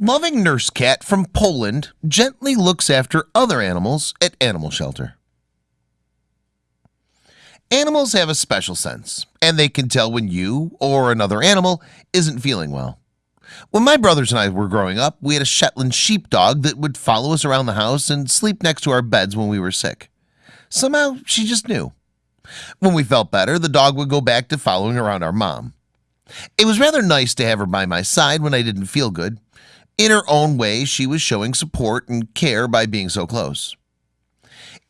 Loving nurse cat from Poland gently looks after other animals at animal shelter. Animals have a special sense and they can tell when you or another animal isn't feeling well. When my brothers and I were growing up We had a Shetland sheepdog that would follow us around the house and sleep next to our beds when we were sick. Somehow she just knew. When we felt better the dog would go back to following around our mom. It was rather nice to have her by my side when I didn't feel good in her own way She was showing support and care by being so close.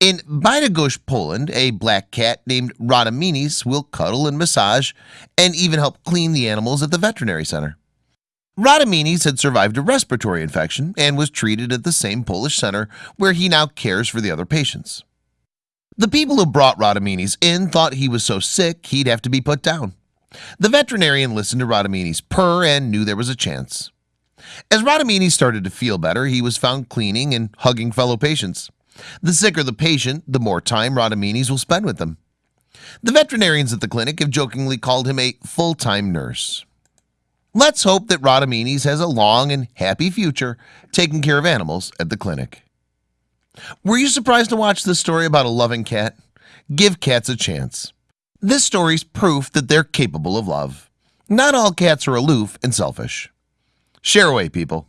In Bydgoszcz, Poland a black cat named Rademenes will cuddle and massage and even help clean the animals at the veterinary center. Rademenes had survived a respiratory infection and was treated at the same Polish center where he now cares for the other patients. The people who brought Rademenes in thought he was so sick He'd have to be put down. The veterinarian listened to Rademenes purr and knew there was a chance as Radamini started to feel better he was found cleaning and hugging fellow patients. The sicker the patient the more time Rademenes will spend with them. The veterinarians at the clinic have jokingly called him a full-time nurse. Let's hope that Rademenes has a long and happy future taking care of animals at the clinic. Were you surprised to watch this story about a loving cat? Give cats a chance. This story's proof that they're capable of love. Not all cats are aloof and selfish Share away people